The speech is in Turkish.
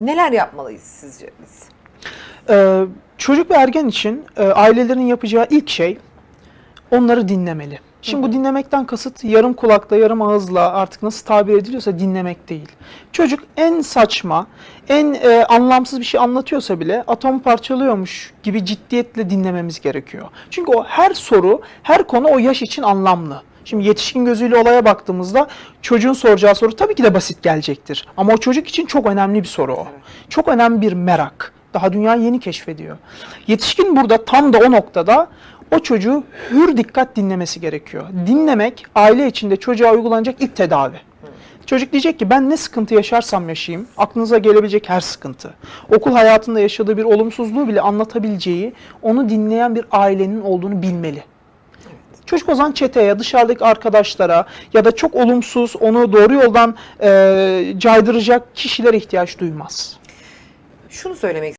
Neler yapmalıyız sizce biz? Ee, çocuk ve ergen için e, ailelerin yapacağı ilk şey onları dinlemeli. Şimdi bu dinlemekten kasıt yarım kulakla, yarım ağızla artık nasıl tabir ediliyorsa dinlemek değil. Çocuk en saçma, en e, anlamsız bir şey anlatıyorsa bile atom parçalıyormuş gibi ciddiyetle dinlememiz gerekiyor. Çünkü o her soru, her konu o yaş için anlamlı. Şimdi yetişkin gözüyle olaya baktığımızda çocuğun soracağı soru tabii ki de basit gelecektir. Ama o çocuk için çok önemli bir soru o. Çok önemli bir merak. Daha dünya yeni keşfediyor. Yetişkin burada tam da o noktada o çocuğu hür dikkat dinlemesi gerekiyor. Dinlemek aile içinde çocuğa uygulanacak ilk tedavi. Çocuk diyecek ki ben ne sıkıntı yaşarsam yaşayayım, aklınıza gelebilecek her sıkıntı. Okul hayatında yaşadığı bir olumsuzluğu bile anlatabileceği, onu dinleyen bir ailenin olduğunu bilmeli. Çocuk o zaman çeteye, dışarıdaki arkadaşlara ya da çok olumsuz, onu doğru yoldan eee caydıracak kişilere ihtiyaç duymaz. Şunu söylemek